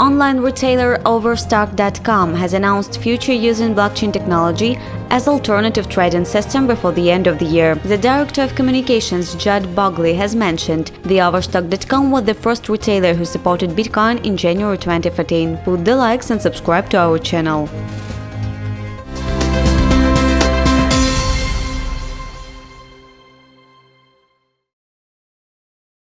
Online retailer Overstock.com has announced future using blockchain technology as alternative trading system before the end of the year. The director of communications, Judd Bagley, has mentioned the Overstock.com was the first retailer who supported Bitcoin in January 2014. Put the likes and subscribe to our channel.